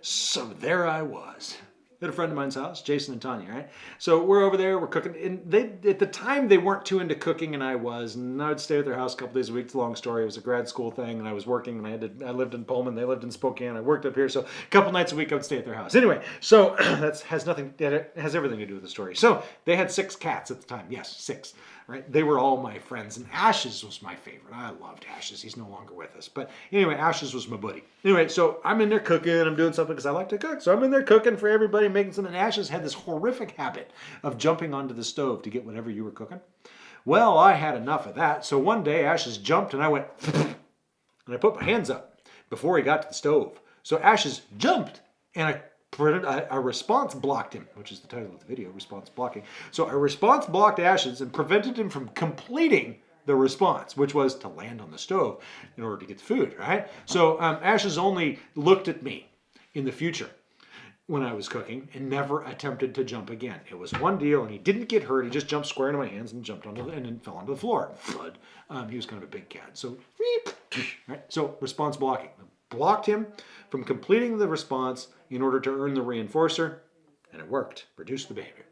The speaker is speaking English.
So there I was at a friend of mine's house, Jason and Tanya, right? So we're over there, we're cooking, and they at the time they weren't too into cooking, and I was, and I would stay at their house a couple days a week. It's a long story. It was a grad school thing, and I was working, and I had to, I lived in Pullman, they lived in Spokane, I worked up here, so a couple nights a week I would stay at their house. Anyway, so that has nothing, it has everything to do with the story. So they had six cats at the time, yes, six right? They were all my friends, and Ashes was my favorite. I loved Ashes. He's no longer with us. But anyway, Ashes was my buddy. Anyway, so I'm in there cooking. I'm doing something because I like to cook. So I'm in there cooking for everybody, making something. Ashes had this horrific habit of jumping onto the stove to get whatever you were cooking. Well, I had enough of that. So one day, Ashes jumped, and I went, and I put my hands up before he got to the stove. So Ashes jumped, and I a response blocked him, which is the title of the video, response blocking. So a response blocked Ashes and prevented him from completing the response, which was to land on the stove in order to get the food, right? So um, Ashes only looked at me in the future when I was cooking and never attempted to jump again. It was one deal and he didn't get hurt. He just jumped square into my hands and jumped onto the, and then fell onto the floor. Thud. Um, he was kind of a big cat. So, right? so response blocking. Blocked him from completing the response in order to earn the reinforcer, and it worked, produced the behavior.